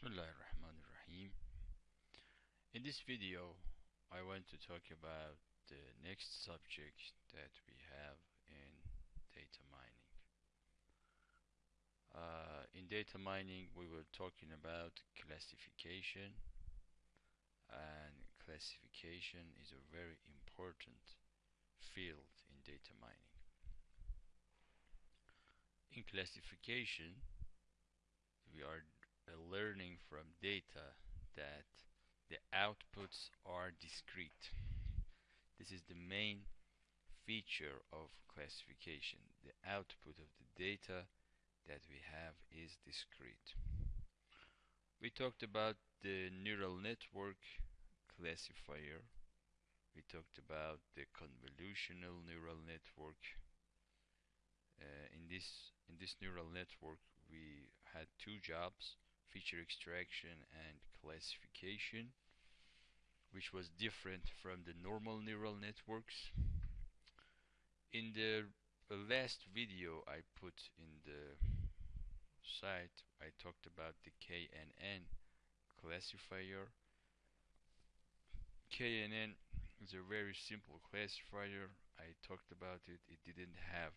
Bismillahirrahmanirrahim. In this video, I want to talk about the next subject that we have in data mining. Uh, in data mining, we were talking about classification, and classification is a very important field in data mining. In classification, we are learning from data that the outputs are discrete. This is the main feature of classification. The output of the data that we have is discrete. We talked about the neural network classifier. We talked about the convolutional neural network. Uh, in this in this neural network, we had two jobs feature extraction and classification which was different from the normal neural networks. In the last video I put in the site I talked about the KNN classifier. KNN is a very simple classifier. I talked about it. It didn't have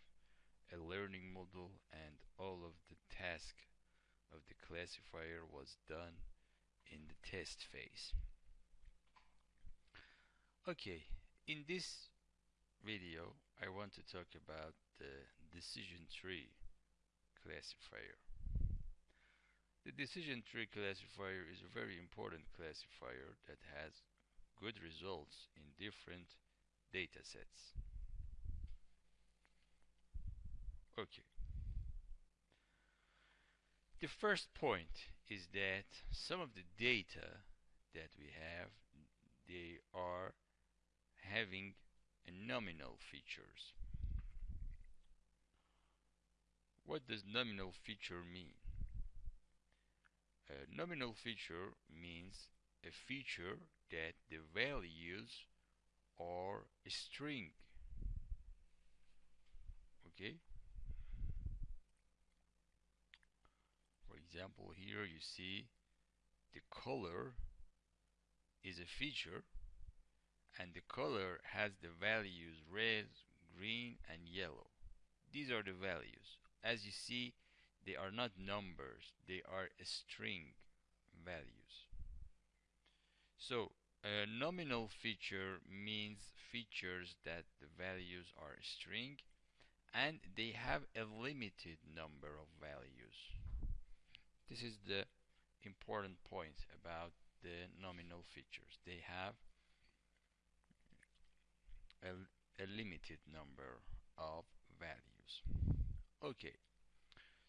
a learning model and all of the tasks of the classifier was done in the test phase. Okay, in this video I want to talk about the decision tree classifier. The decision tree classifier is a very important classifier that has good results in different data sets. Okay. The first point is that some of the data that we have they are having nominal features. What does nominal feature mean? A nominal feature means a feature that the values are a string. Okay? Example here you see the color is a feature and the color has the values red green and yellow. These are the values. As you see they are not numbers they are string values. So a nominal feature means features that the values are string and they have a limited number of values this is the important point about the nominal features. They have a, a limited number of values. Okay,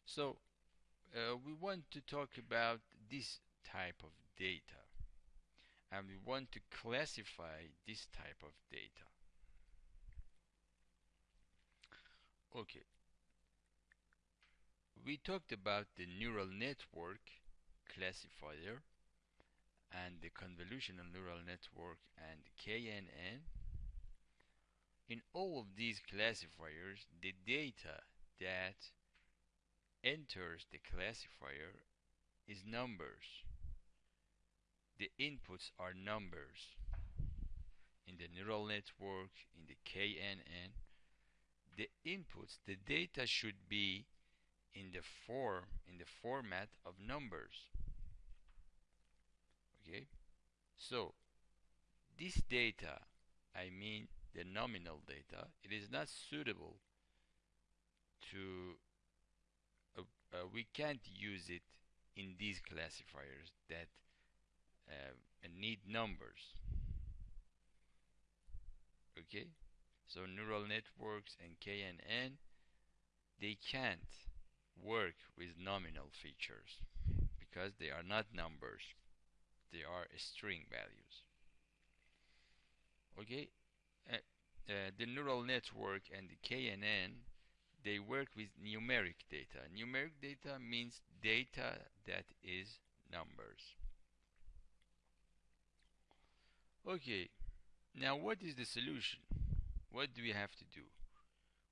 so uh, we want to talk about this type of data and we want to classify this type of data. Okay, we talked about the neural network classifier and the convolutional neural network and KNN. In all of these classifiers, the data that enters the classifier is numbers. The inputs are numbers. In the neural network, in the KNN, the inputs, the data should be in the form in the format of numbers. Okay? So this data I mean the nominal data it is not suitable to uh, uh, we can't use it in these classifiers that uh, need numbers. Okay? So neural networks and KNN they can't work with nominal features because they are not numbers they are string values. Okay? Uh, uh, the neural network and the KNN they work with numeric data. Numeric data means data that is numbers. Okay now what is the solution? What do we have to do?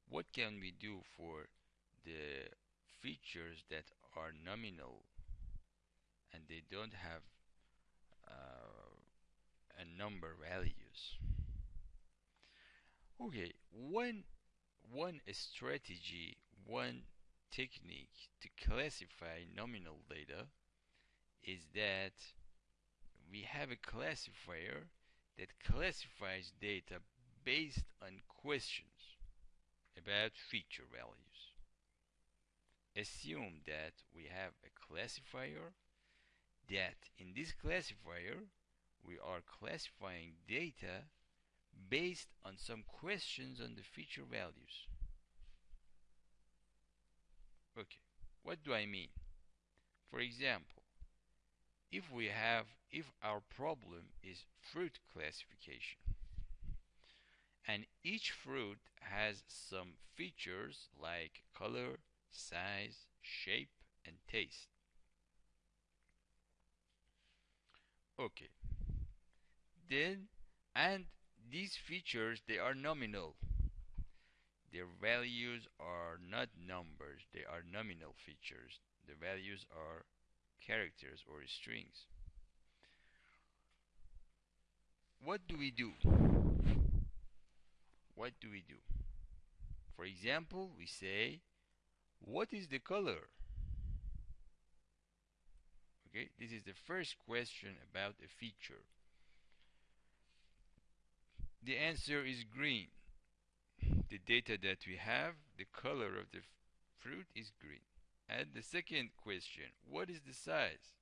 What can we do for the features that are nominal and they don't have uh, a number values okay one one strategy one technique to classify nominal data is that we have a classifier that classifies data based on questions about feature values. Assume that we have a classifier that in this classifier we are classifying data based on some questions on the feature values. Okay, what do I mean? For example, if we have if our problem is fruit classification and each fruit has some features like color, size, shape and taste. Okay. Then and these features they are nominal. Their values are not numbers, they are nominal features. The values are characters or strings. What do we do? What do we do? For example, we say, what is the color? Okay, this is the first question about a feature. The answer is green. The data that we have, the color of the fruit is green. And the second question, what is the size?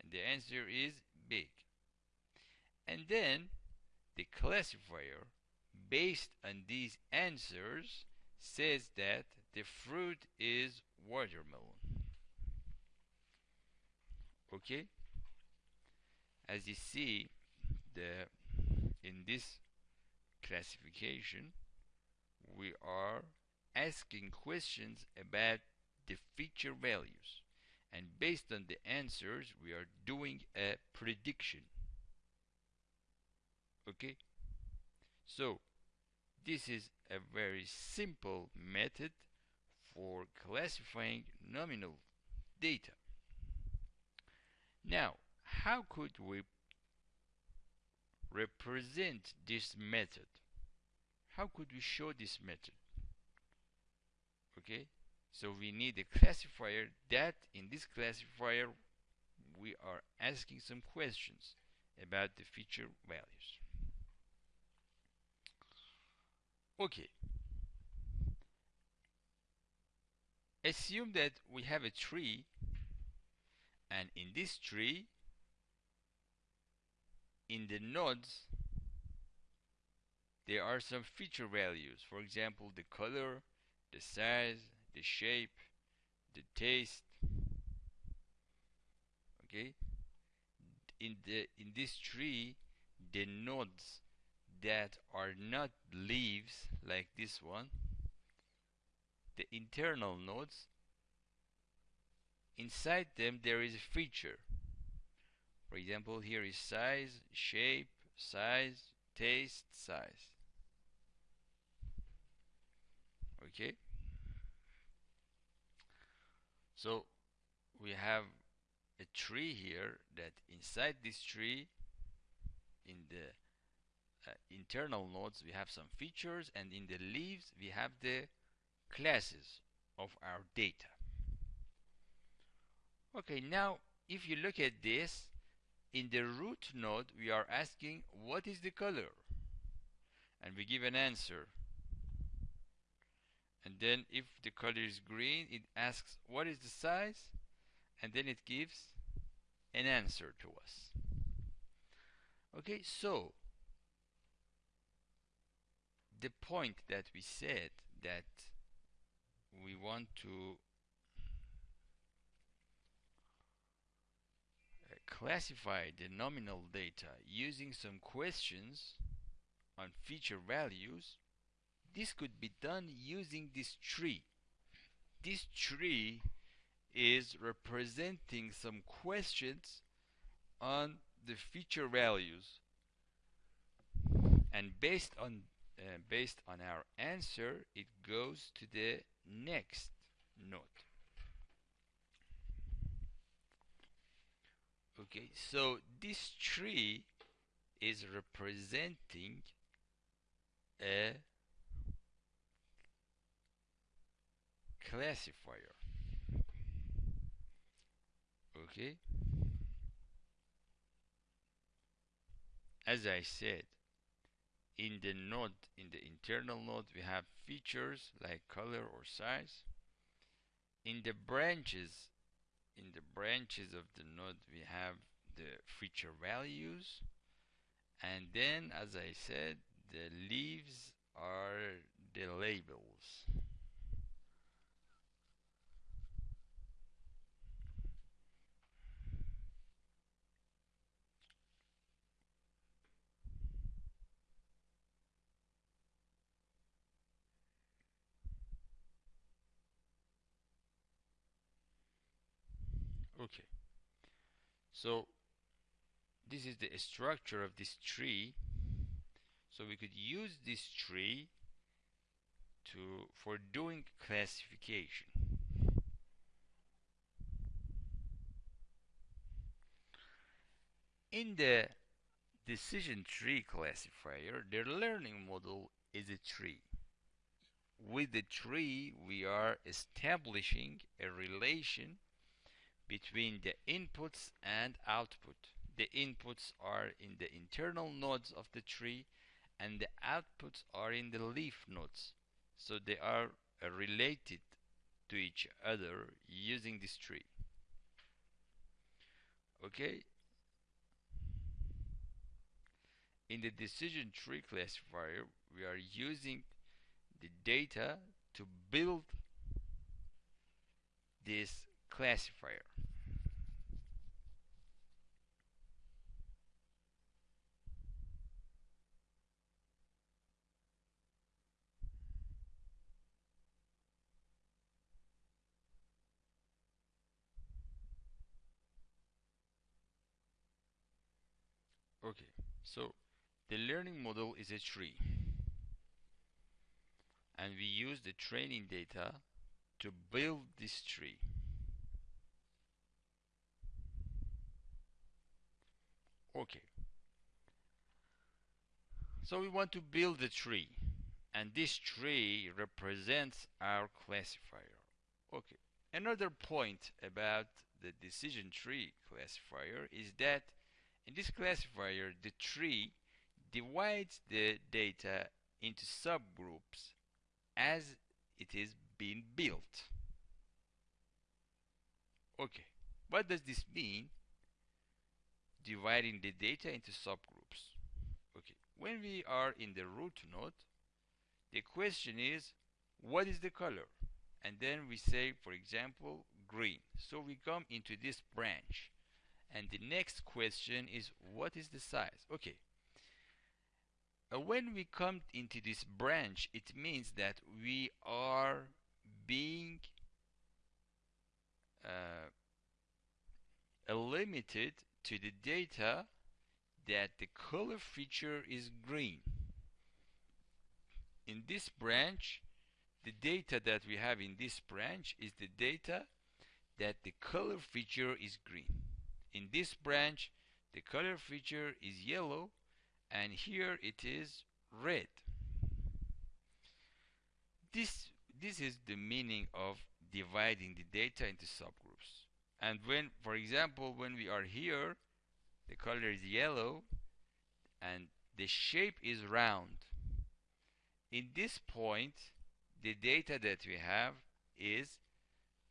And the answer is big. And then the classifier, based on these answers, says that the fruit is watermelon. Okay? As you see, the in this classification, we are asking questions about the feature values and based on the answers we are doing a prediction okay so this is a very simple method for classifying nominal data. Now how could we represent this method? How could we show this method? Okay so we need a classifier that in this classifier we are asking some questions about the feature values. Okay assume that we have a tree and in this tree in the nodes there are some feature values. For example the color the size the shape the taste. Okay? In the in this tree the nodes that are not leaves like this one the internal nodes. Inside them there is a feature. For example here is size shape size taste size. Okay? So we have a tree here that inside this tree in the uh, internal nodes we have some features and in the leaves we have the classes of our data. Okay now if you look at this in the root node we are asking what is the color? And we give an answer. And then if the color is green it asks what is the size? And then it gives an answer to us. Okay so the point that we said that want to uh, classify the nominal data using some questions on feature values this could be done using this tree. This tree is representing some questions on the feature values. And based on based on our answer it goes to the next node okay so this tree is representing a classifier. Okay? As I said in the node in the internal node we have features like color or size. In the branches in the branches of the node we have the feature values. And then as I said the leaves are the labels okay. So this is the structure of this tree. So we could use this tree to for doing classification. In the decision tree classifier the learning model is a tree. With the tree we are establishing a relation between the inputs and output. The inputs are in the internal nodes of the tree and the outputs are in the leaf nodes. So they are uh, related to each other using this tree. Okay? In the decision tree classifier, we are using the data to build this classifier. Okay, so the learning model is a tree and we use the training data to build this tree. Okay. So we want to build a tree and this tree represents our classifier. Okay. Another point about the decision tree classifier is that in this classifier the tree divides the data into subgroups as it is being built. Okay, what does this mean? Dividing the data into subgroups. Okay, when we are in the root node, the question is, what is the color? And then we say, for example, green. So we come into this branch. And the next question is, what is the size? Okay, uh, when we come into this branch, it means that we are being uh, limited to the data that the color feature is green. In this branch, the data that we have in this branch is the data that the color feature is green. In this branch, the color feature is yellow and here it is red. This, this is the meaning of dividing the data into subgroups. And when, for example, when we are here, the color is yellow and the shape is round. In this point, the data that we have is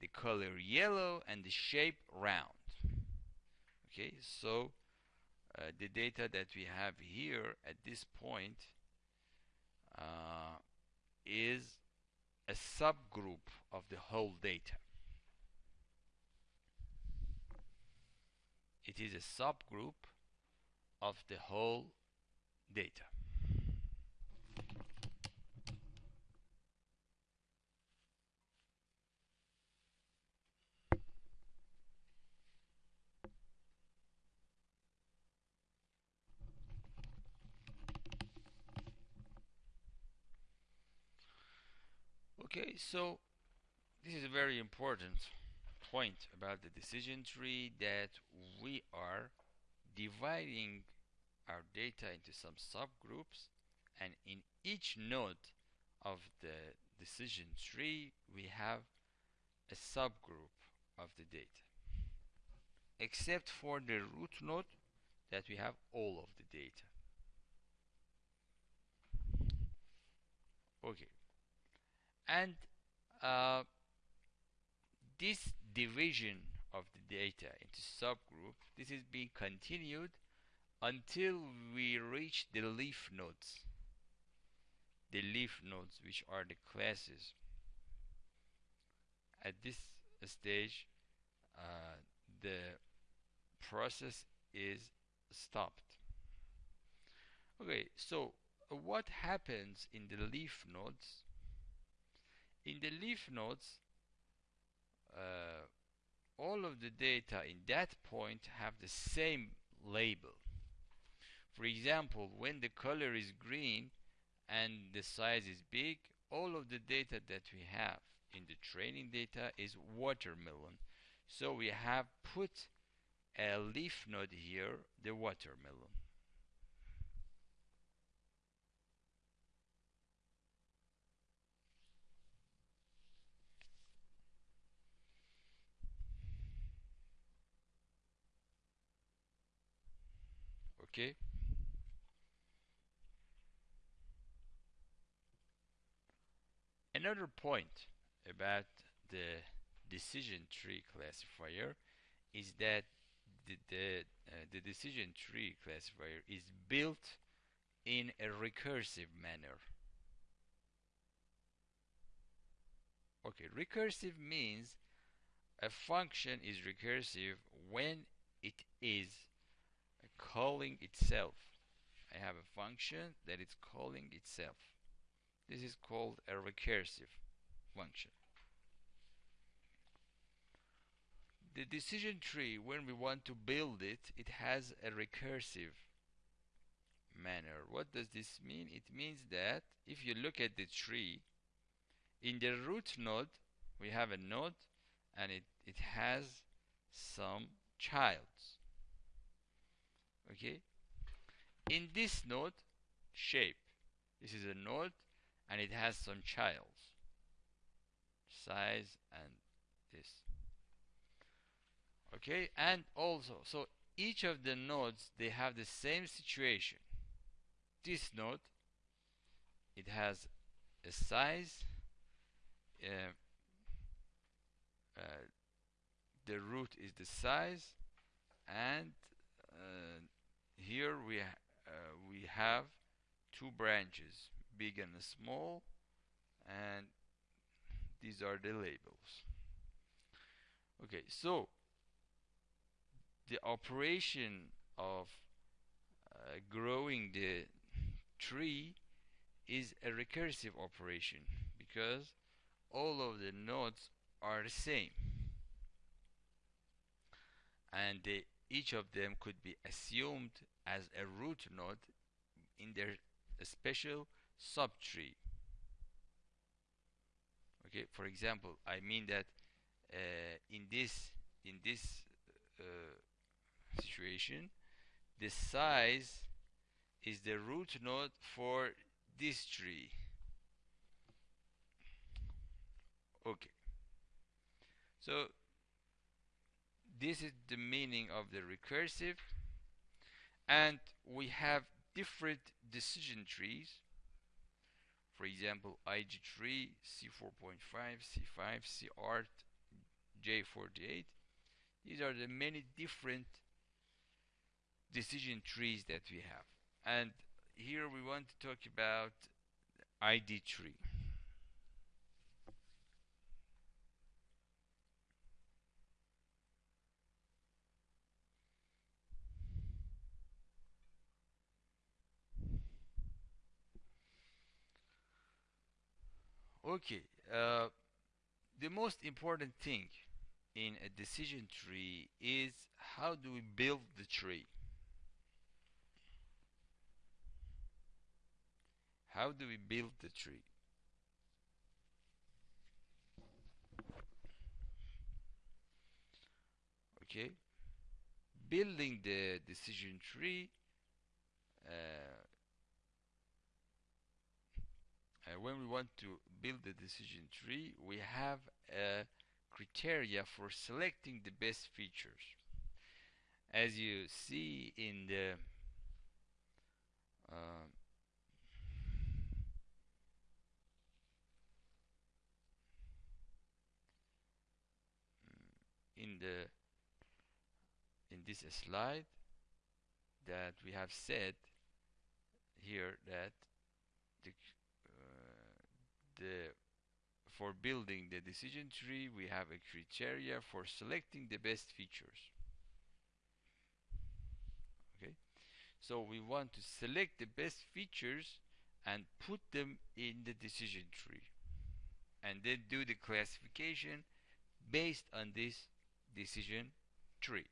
the color yellow and the shape round. Okay, so uh, the data that we have here at this point uh, is a subgroup of the whole data. It is a subgroup of the whole data. Okay, so this is very important point about the decision tree that we are dividing our data into some subgroups and in each node of the decision tree we have a subgroup of the data. Except for the root node that we have all of the data. Okay. And uh, this division of the data into subgroups. This is being continued until we reach the leaf nodes. The leaf nodes which are the classes. At this stage uh, the process is stopped. Okay so uh, what happens in the leaf nodes? In the leaf nodes uh, all of the data in that point have the same label. For example when the color is green and the size is big all of the data that we have in the training data is watermelon. So we have put a leaf node here the watermelon okay another point about the decision tree classifier is that the, the, uh, the decision tree classifier is built in a recursive manner. Okay recursive means a function is recursive when it is calling itself. I have a function that is calling itself. This is called a recursive function. The decision tree, when we want to build it, it has a recursive manner. What does this mean? It means that if you look at the tree, in the root node, we have a node and it, it has some childs okay? In this node shape. This is a node and it has some childs size and this. Okay? And also so each of the nodes they have the same situation. This node it has a size uh, uh, the root is the size and uh, here we uh, we have two branches big and small and these are the labels. Okay so the operation of uh, growing the tree is a recursive operation because all of the nodes are the same. And they each of them could be assumed as a root node in their special subtree. Okay, for example, I mean that uh, in this in this uh, situation, the size is the root node for this tree. Okay. So this is the meaning of the recursive and we have different decision trees. For example ID3, C4.5, C5, CR, J48 these are the many different decision trees that we have. And here we want to talk about ID3 Okay, uh, the most important thing in a decision tree is how do we build the tree? How do we build the tree? okay building the decision tree uh, uh, when we want to build the decision tree we have a criteria for selecting the best features. As you see in the uh, in the in this slide that we have said here that the, for building the decision tree we have a criteria for selecting the best features. Okay? So we want to select the best features and put them in the decision tree. And then do the classification based on this decision tree.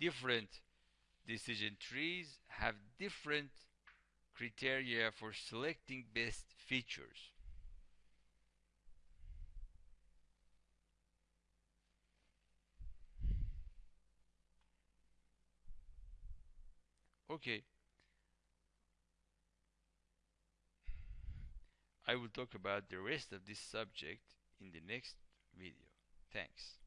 Different decision trees have different criteria for selecting best features. Okay. I will talk about the rest of this subject in the next video. Thanks.